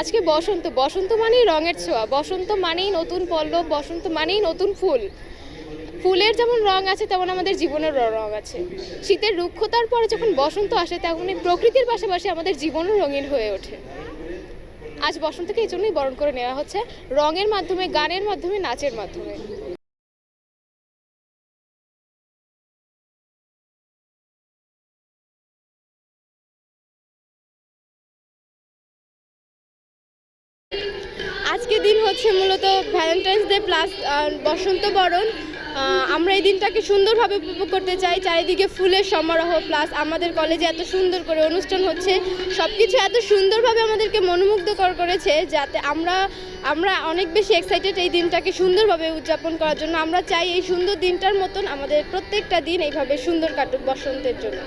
আজকে বসন্ত বসন্ত মানেই রঙের ছোঁয়া, বসন্ত মানেই নতুন পল্লব, বসন্ত মানেই নতুন ফুল। ফুলের যেমন রং আছে, তেমন আমাদের জীবনের রং আছে। শীতের রুক্ষতার পরে যখন বসন্ত আসে তখন প্রকৃতির পাশাপাশি আমাদের জীবনও রঙিন হয়ে ওঠে। আজ বসন্তকে এই জন্যই বরণ করে নেওয়া হচ্ছে, রঙের মাধ্যমে, গানের মাধ্যমে, নাচের মাধ্যমে। আজকে দিন হচ্ছে মূলত ভ্যালেন্টাইন্স ডে প্লাস বসন্ত বরণ। আমরা এই দিনটাকে সুন্দরভাবে উপভোগ করতে চাই, চারিদিকে ফুলের সমারোহ প্লাস আমাদের কলেজে এত সুন্দর করে অনুষ্ঠান হচ্ছে। সব কিছু এত সুন্দরভাবে আমাদেরকে মনোমুগ্ধকর করেছে যাতে আমরা আমরা অনেক বেশি এক্সাইটেড এই দিনটাকে সুন্দরভাবে উদযাপন করার জন্য। আমরা চাই এই সুন্দর দিনটার মতন আমাদের প্রত্যেকটা দিন এইভাবে সুন্দর কাটুক বসন্তের জন্য।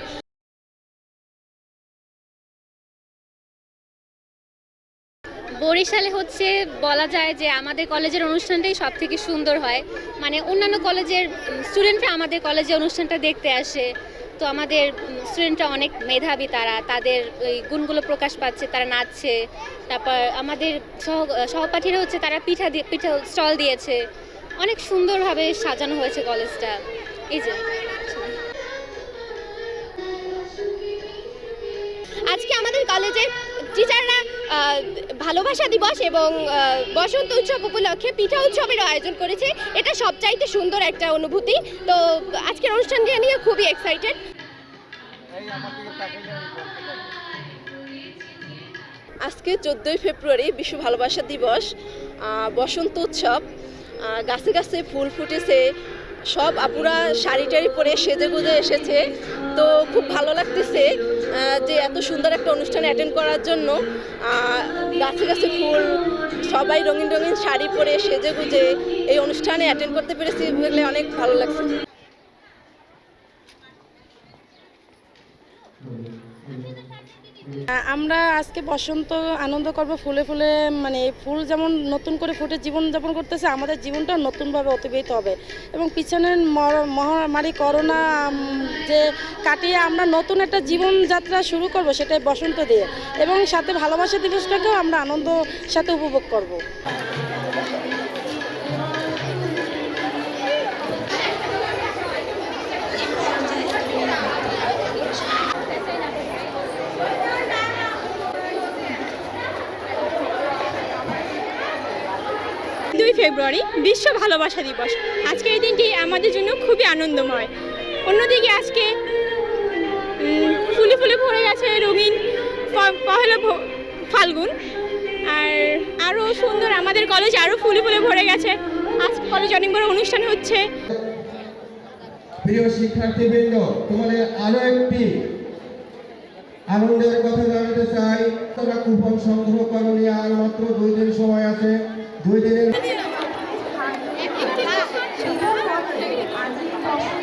বরিশালে হচ্ছে বলা যায় যে আমাদের কলেজের অনুষ্ঠানটাই সব থেকে সুন্দর হয়। মানে অন্যান্য কলেজের স্টুডেন্টরা আমাদের কলেজে অনুষ্ঠানটা দেখতে আসে। তো আমাদের স্টুডেন্টরা অনেক মেধাবী তারা, তাদের ওই গুণগুলো প্রকাশ পাচ্ছে, তারা নাচছে। তারপর আমাদের সহ, সহপাঠীরা হচ্ছে তারা পিঠা দিয়ে পিঠা স্টল দিয়েছে। অনেক সুন্দরভাবে সাজানো হয়েছে কলেজটা। এই যে। আজকে আমাদের কলেজে টিচাররা ভালোবাসা দিবস এবং বসন্ত উৎসব উপলক্ষে পিঠা উৎসবের আয়োজন করেছে। এটা সবচাইতে সুন্দর একটা অনুভূতি। তো আজকের অনুষ্ঠানটি নিয়ে খুবই এক্সাইটেড আজকে চোদ্দোই ফেব্রুয়ারি বিশ্ব ভালোবাসা দিবস বসন্ত উৎসব গাছে গাছে ফুল ফুটেছে, সব আপুরা শাড়ি টাড়ি পরে সেজে গুজে এসেছে। তো খুব ভালো লাগতেছে। যে এত সুন্দর একটা অনুষ্ঠান অ্যাটেন্ড করার জন্য গাছে গাছে ফুল, সবাই রঙিন রঙিন শাড়ি পরে সেজে গুজে এই অনুষ্ঠানে অ্যাটেন্ড করতে পেরেছি বলে অনেক ভালো লাগছে। আ- আমরা আজকে বসন্ত আনন্দ করব, ফুলে ফুলে মানে ফুল যেমন নতুন করে ফুটে জীবন যাপন করতেছে, আমাদের জীবনটাও নতুনভাবে অতিবাহিত হবে। এবং পিছনের মর- মহামারী, করোনা যে কাটিয়ে আমরা নতুন একটা জীবনযাত্রা শুরু করব, সেটাই বসন্ত দিয়ে। এবং সাথে ভালোবাসা দিবসটাকেও আমরা আনন্দ সাথে উপভোগ করব। ফেব্রুয়ারি, বিশ্ব ভালোবাসা দিবস। আজকে এই দিনটি আমাদের জন্য খুবই আনন্দময়। অন্যদিকে আজকে ফুলে ফুলে ভরে গেছে রঙিন পহেলা ফাল্গুন। আর আরও সুন্দর আমাদের কলেজ আরও ফুলে ফুলে ভরে গেছে। আজ কলেজ অনেক বড় অনুষ্ঠান হচ্ছে। প্রিয় শিক্ষার্থীবৃন্দ, তোমাদের একটি আনন্দের কথা জানাতে চাই। তোমরা কুপন সংগ্রহ করনি আর মাত্র দুই দিন সময় আছে। দুই দিনের 지금 아직 더